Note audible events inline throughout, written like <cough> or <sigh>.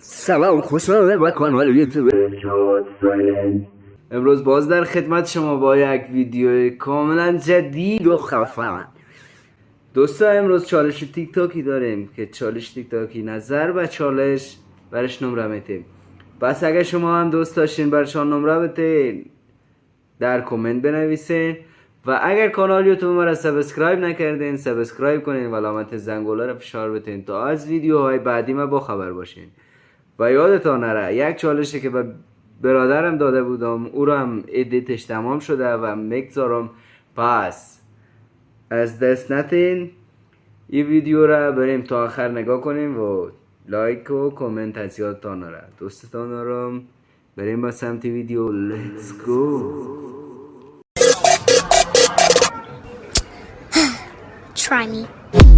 سلام خوشحالم با کانال یوتیوب. امروز باز در خدمت شما با یک ویدیو کاملا جدید و خفن. دوستا امروز چالش تیک تاکی داریم که چالش تیک تاکی نظر و چالش برش نمره میتیم. پس اگر شما هم دوست داشتین برشان نمره بتین در کامنت بنویسین. و اگر کانال یوتیوب ما را سابسکرایب نکردین سابسکرایب کنین و علامت زنگوله را فشار بتین تا از ویدیوهای بعدی ما با خبر باشین. و یادتان نره یک چالشی که به برادرم داده بودم او را هم ادیتش تمام شده و می‌گذارم پس از دست نتین این ویدیو را بریم تا آخر نگاه کنیم و لایک و کامنت از یادتان نره. دوستتان دارم بریم با سمت ویدیو. لیتس گو <sighs> Try me.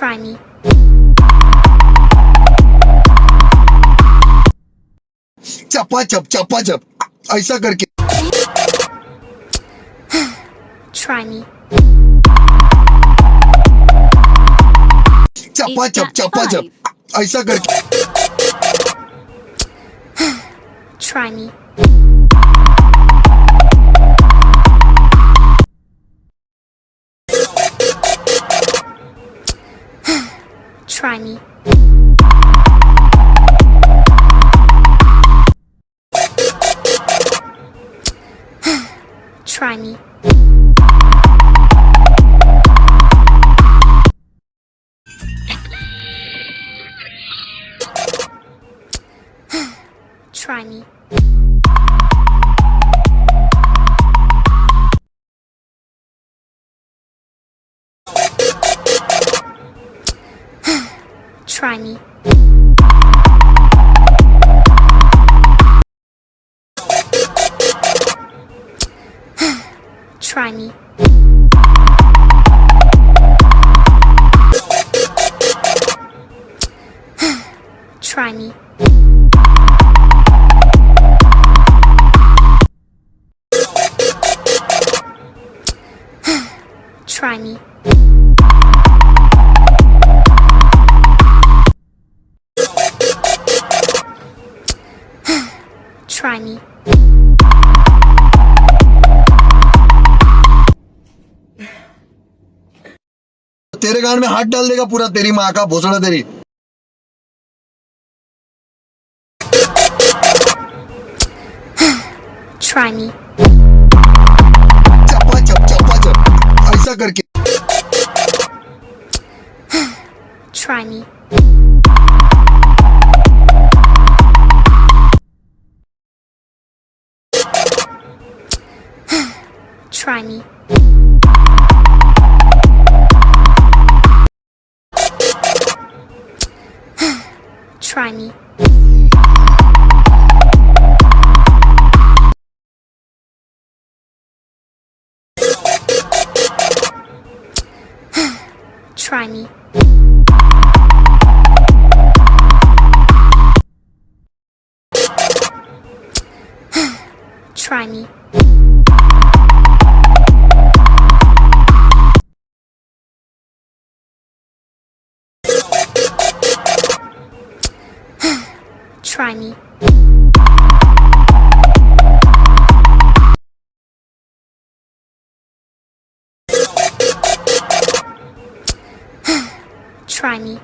Try me. चप्पा चप चप्पा चप ऐसा करके <sighs> Try me. चप्पा चप चप्पा चप ऐसा करके <sighs> Try me. <sighs> Try me. <sighs> Try me. <sighs> Try me. Try me. <sighs> Try me. तेरे गान में हाथ डाल देगा पूरा तेरी माँ का भोसड़ा तेरी <sighs> Try me. करके Try me. Try me. Try me. Try me. <sighs> Try me. <sighs> Try me.